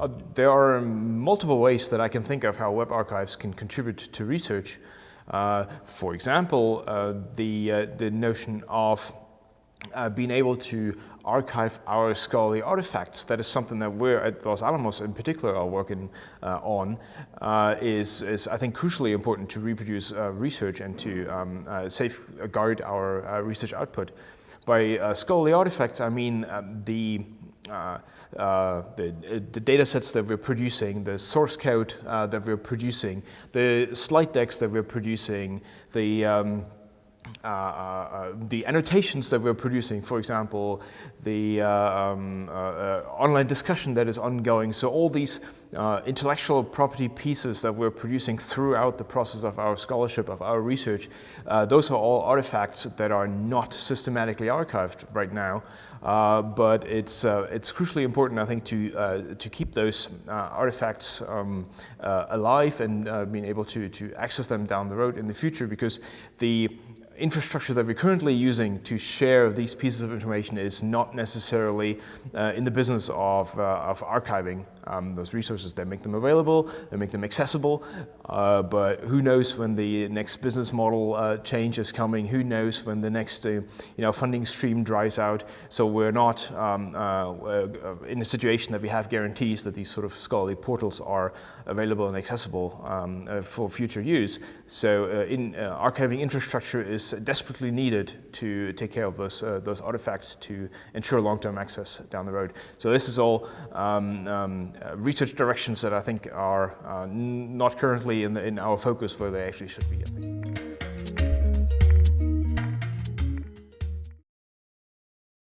Uh, there are multiple ways that I can think of how web archives can contribute to research. Uh, for example, uh, the, uh, the notion of uh, being able to archive our scholarly artifacts. That is something that we're at Los Alamos in particular are working uh, on, uh, is, is I think crucially important to reproduce uh, research and to um, safeguard our research output. By scholarly artifacts, I mean the uh, uh, the, the, data sets that we're producing, the source code uh, that we're producing, the slide decks that we're producing, the um, uh, uh, the annotations that we're producing, for example, the uh, um, uh, uh, online discussion that is ongoing. So all these uh, intellectual property pieces that we're producing throughout the process of our scholarship, of our research, those are all artifacts that are not systematically archived right now. but it's, it's crucially important, I think, to, to keep those artifacts um, alive and being able to, to access them down the road in the future because the infrastructure that we're currently using to share these pieces of information is not necessarily uh, in the business of, uh, of archiving um, those resources. They make them available, they make them accessible, uh, but who knows when the next business model uh, change is coming, who knows when the next uh, you know, funding stream dries out. So we're not um, uh, in a situation that we have guarantees that these sort of scholarly portals are available and accessible um, for future use. So in, archiving infrastructure is desperately needed to take care of those, uh, those artifacts to ensure long-term access down the road. So this is all um, um, uh, research directions that I think are uh, not currently in, the, in our focus where they actually should be.